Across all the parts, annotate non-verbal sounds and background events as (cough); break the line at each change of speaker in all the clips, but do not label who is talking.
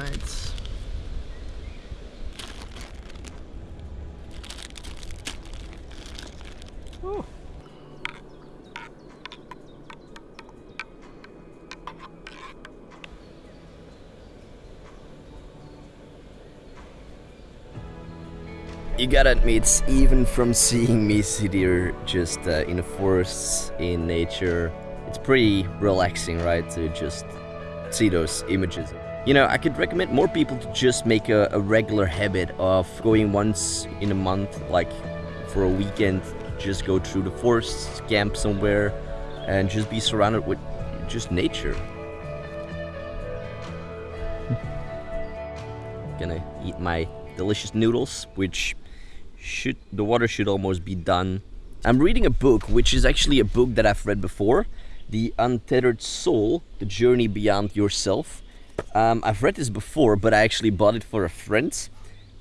Alright. Oh. You gotta admit, even from seeing me sit here just uh, in the forests, in nature, it's pretty relaxing, right? To just see those images. You know, I could recommend more people to just make a, a regular habit of going once in a month, like for a weekend, just go through the forests, camp somewhere, and just be surrounded with just nature. (laughs) Gonna eat my delicious noodles, which should the water should almost be done. I'm reading a book, which is actually a book that I've read before, The Untethered Soul, The Journey Beyond Yourself. Um, I've read this before, but I actually bought it for a friend,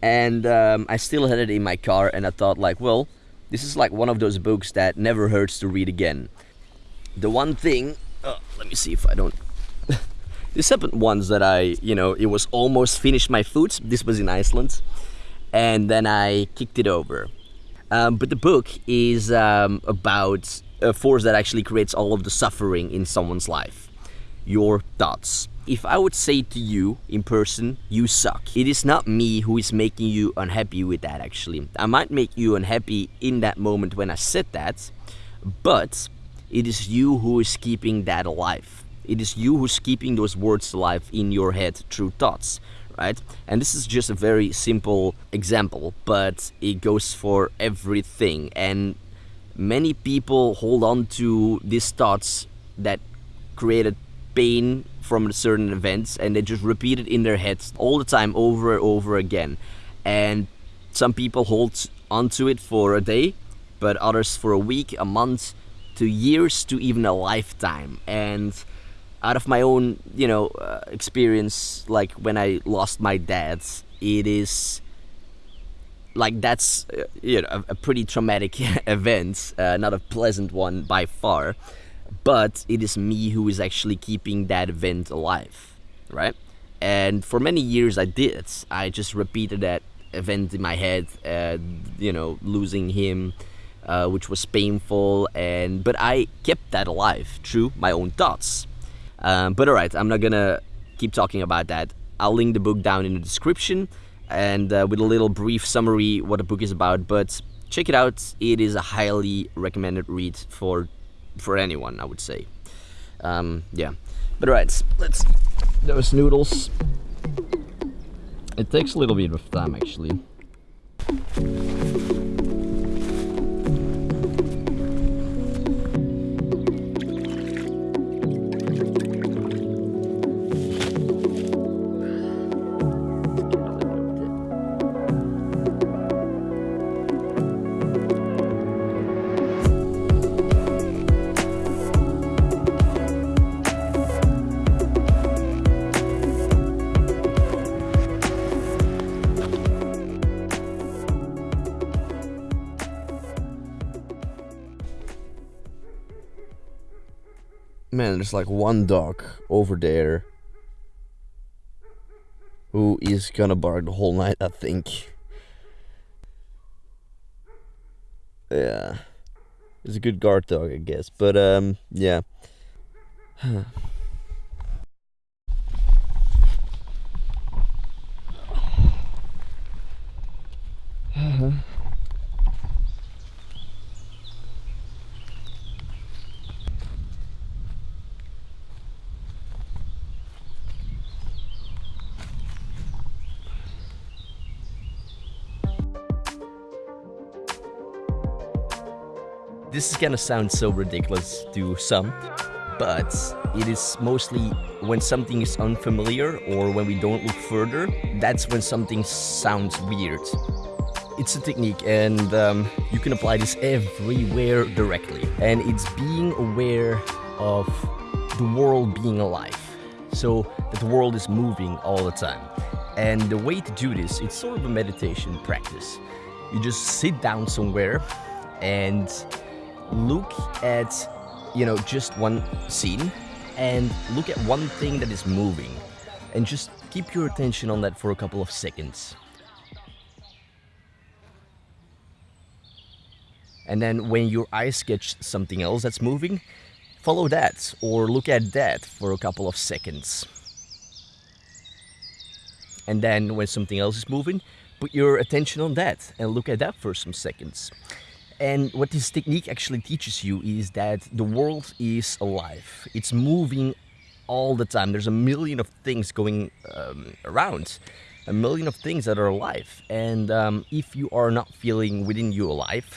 and um, I still had it in my car, and I thought like, well, this is like one of those books that never hurts to read again. The one thing, oh, let me see if I don't (laughs) this happened once that I, you know, it was almost finished my food. This was in Iceland and then I kicked it over. Um, but the book is um, about a force that actually creates all of the suffering in someone's life. Your thoughts. If I would say to you in person, you suck, it is not me who is making you unhappy with that actually. I might make you unhappy in that moment when I said that, but it is you who is keeping that alive. It is you who's keeping those words alive in your head through thoughts right? And this is just a very simple example, but it goes for everything. And many people hold on to these thoughts that created pain from certain events and they just repeat it in their heads all the time over and over again. And some people hold onto it for a day, but others for a week, a month, to years, to even a lifetime. And out of my own you know uh, experience like when i lost my dad it is like that's uh, you know a, a, pretty traumatic (laughs) event uh, not a pleasant one by far but it is me who is actually keeping that event alive right and for many years i did i just repeated that event in my head uh, you know losing him uh, which was painful and but i kept that alive through my own thoughts um, but alright, I'm not gonna keep talking about that. I'll link the book down in the description and uh, with a little brief summary what the book is about. But check it out. It is a highly recommended read for for anyone, I would say. Um, yeah. But alright, let's those noodles. It takes a little bit of time actually. Man, there's like one dog over there who is gonna bark the whole night, I think. Yeah. It's a good guard dog, I guess. But, um, yeah. (sighs) This is gonna sound so ridiculous to some, but it is mostly when something is unfamiliar or when we don't look further, that's when something sounds weird. It's a technique and um, you can apply this everywhere directly. And it's being aware of the world being alive. So that the world is moving all the time. And the way to do this, it's sort of a meditation practice. You just sit down somewhere and look at, you know, just one scene and look at one thing that is moving and just keep your attention on that for a couple of seconds. And then when your eyes catch something else that's moving, follow that or look at that for a couple of seconds. And then when something else is moving, put your attention on that and look at that for some seconds. And what this technique actually teaches you is that the world is alive. It's moving all the time. There's a million of things going um, around, a million of things that are alive. And um, if you are not feeling within you alive,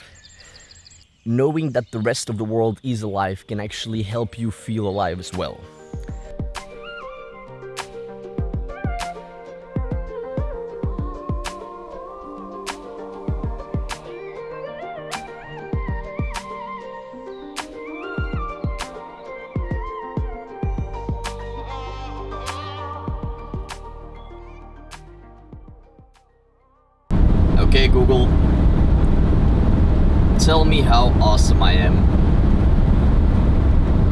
knowing that the rest of the world is alive can actually help you feel alive as well. Google, tell me how awesome I am.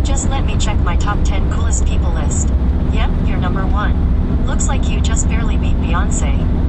Just let me check my top 10 coolest people list. Yep, you're number one. Looks like you just barely beat Beyonce.